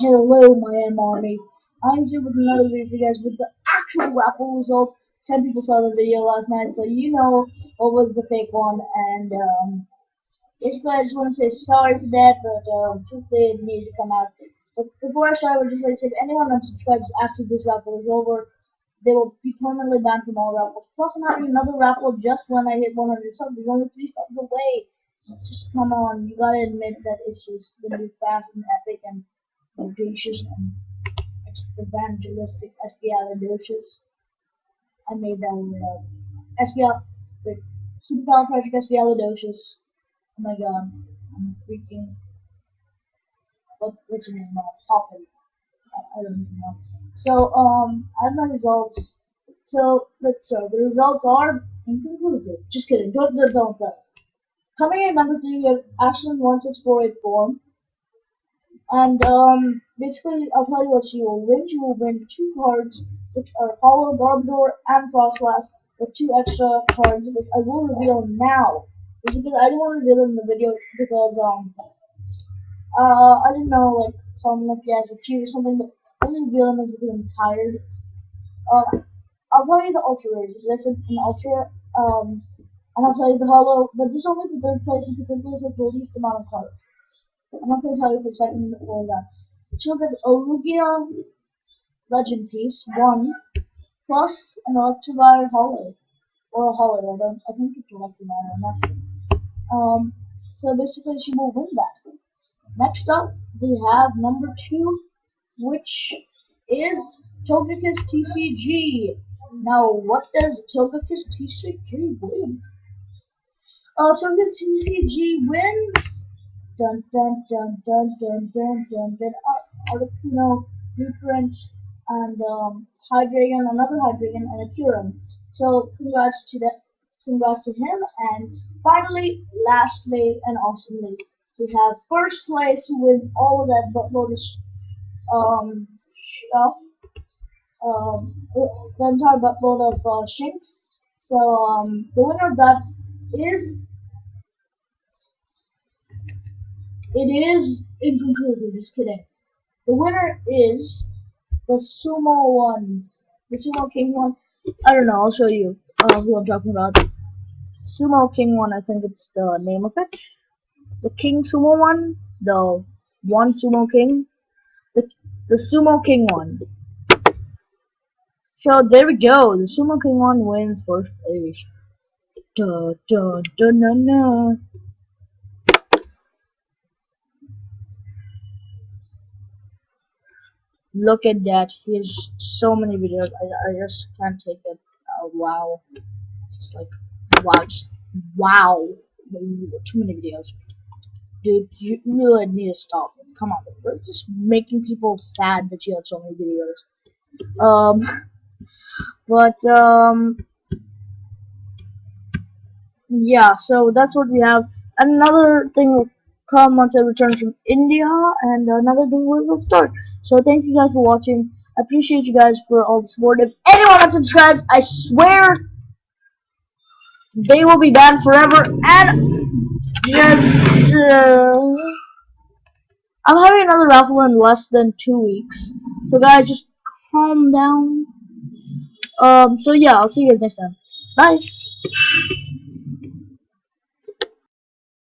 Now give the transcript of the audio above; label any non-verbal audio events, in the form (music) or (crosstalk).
Hello, my M Army. I'm here with another video for you guys with the actual raffle results. 10 people saw the video last night, so you know what was the fake one. And um, basically, I just want to say sorry for that, but um, truthfully, it needed to come out. But before I start, I would just like to say if anyone unsubscribes after this raffle is over, they will be permanently banned from all raffles. Plus, I'm having another raffle just when I hit 100 subs. We're only three subs away. Let's just come on. You gotta admit that it's just gonna be fast and epic and audacious and evangelistic espialidocious. I made that word up. Espial, wait, supercalifragilisticexpialidocious. Oh my god, I'm freaking. What, what's your name? Uh, Poppin. I, I don't even know. So, um, I have my results. So, let's the results are inconclusive. Just kidding. Don't, don't, don't. Coming in number three, we have Ashland16484. And um, basically, I'll tell you what she will win. She will win two cards, which are Hollow Garbodor and Froslass, with two extra cards, which I will reveal now. Because I didn't want to reveal in the video because um uh I didn't know like some of you guys would or something, but I just reveal them because I'm tired. Uh, I'll tell you the ultra rares. There's an, an ultra um and I'll tell you the hollow, but this is only the third place because third place has the least amount of cards. I'm not going to tell you for a second or that. She'll get a Lugia Legend Piece, one, plus an Electivire Hollow. Or a Hollow, I don't, I think it's Electivire, I'm not sure. Um, so basically she will win that. Next up, we have number two, which is Togekiss TCG. Now, what does Togekiss TCG win? Uh, Togekiss TCG wins dun dun dun dun dun dun dun dun Articuno, Blueprint, and um, Hydreigon, another Hydreigon, and a Kyurem. So congrats to that, congrats to him. And finally, lastly, and awesomely, we have first place with all of that buttload of um stuff. Um, the entire buttload of uh, shinks. So um, the winner of that is It is inconclusive, just kidding. The winner is the Sumo one. The Sumo King one. I don't know, I'll show you uh, who I'm talking about. Sumo King one, I think it's the name of it. The King Sumo one, the one Sumo King. The, the Sumo King one. So there we go. The Sumo King one wins first place. Da, da, da, na, na. Look at that. He has so many videos. I, I just can't take it. Oh, wow. It's like, wow. Just, wow. Too many videos. Dude, you really need to stop. Come on. It's just making people sad that you have so many videos. Um, (laughs) but, um, yeah, so that's what we have. Another thing come once I return from India, and another thing will start. So thank you guys for watching. I appreciate you guys for all the support. If anyone unsubscribed, I swear they will be banned forever. And just, uh, I'm having another raffle in less than two weeks. So guys, just calm down. Um. So yeah, I'll see you guys next time. Bye.